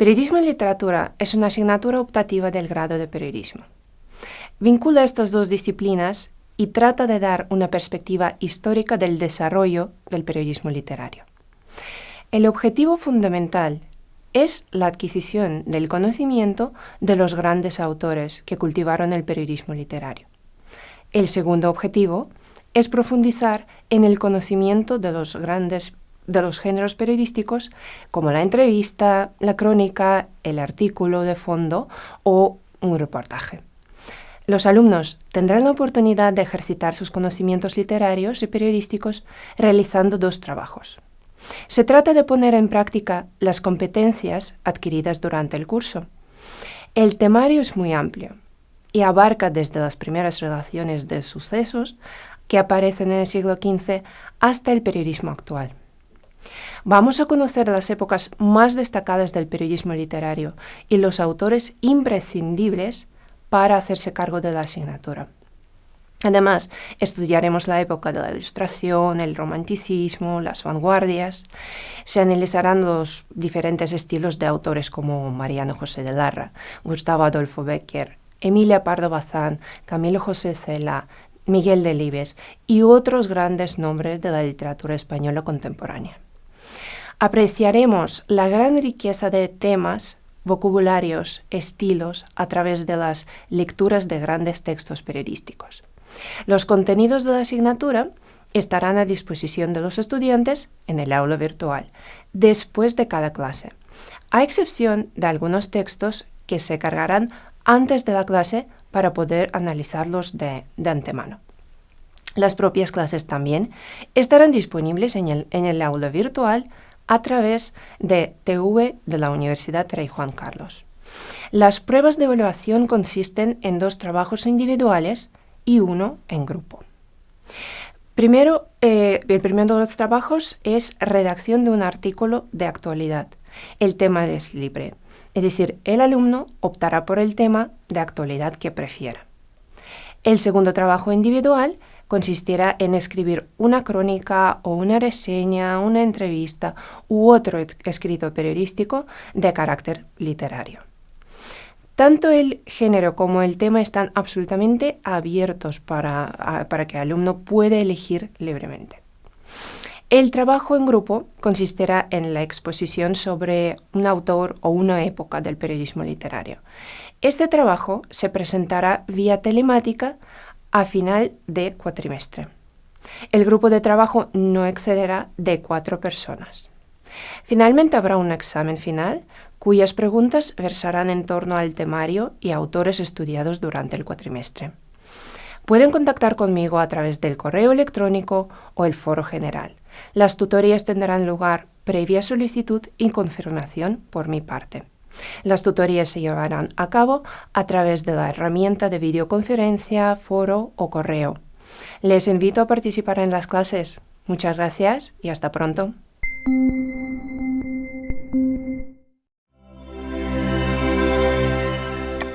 Periodismo y literatura es una asignatura optativa del grado de periodismo. Vincula estas dos disciplinas y trata de dar una perspectiva histórica del desarrollo del periodismo literario. El objetivo fundamental es la adquisición del conocimiento de los grandes autores que cultivaron el periodismo literario. El segundo objetivo es profundizar en el conocimiento de los grandes de los géneros periodísticos como la entrevista, la crónica, el artículo de fondo o un reportaje. Los alumnos tendrán la oportunidad de ejercitar sus conocimientos literarios y periodísticos realizando dos trabajos. Se trata de poner en práctica las competencias adquiridas durante el curso. El temario es muy amplio y abarca desde las primeras relaciones de sucesos que aparecen en el siglo XV hasta el periodismo actual. Vamos a conocer las épocas más destacadas del periodismo literario y los autores imprescindibles para hacerse cargo de la asignatura. Además, estudiaremos la época de la Ilustración, el Romanticismo, las vanguardias. Se analizarán los diferentes estilos de autores como Mariano José de Larra, Gustavo Adolfo Becker, Emilia Pardo Bazán, Camilo José Cela, Miguel Delibes y otros grandes nombres de la literatura española contemporánea. Apreciaremos la gran riqueza de temas, vocabularios, estilos a través de las lecturas de grandes textos periodísticos. Los contenidos de la asignatura estarán a disposición de los estudiantes en el aula virtual, después de cada clase, a excepción de algunos textos que se cargarán antes de la clase para poder analizarlos de, antemano. Las propias clases también estarán disponibles en el, en el aula virtual a través de TV de la Universidad Rey Juan Carlos. Las pruebas de evaluación consisten en dos trabajos individuales y uno en grupo. Primero, eh, el primero de los trabajos es redacción de un artículo de actualidad. El tema es libre, es decir, el alumno optará por el tema de actualidad que prefiera. El segundo trabajo individual consistirá en escribir una crónica o una reseña, una entrevista u otro escrito periodístico de carácter literario. Tanto el género como el tema están absolutamente abiertos para, que el alumno pueda elegir libremente. El trabajo en grupo consistirá en la exposición sobre un autor o una época del periodismo literario. Este trabajo se presentará vía telemática a final de cuatrimestre. El grupo de trabajo no excederá de cuatro personas. Finalmente habrá un examen final cuyas preguntas versarán en torno al temario y autores estudiados durante el cuatrimestre. Pueden contactar conmigo a través del correo electrónico o el foro general. Las tutorías tendrán lugar previa solicitud y confirmación por mi parte. Las tutorías se llevarán a cabo a través de la herramienta de videoconferencia, foro o correo. Les invito a participar en las clases. Muchas gracias y hasta pronto.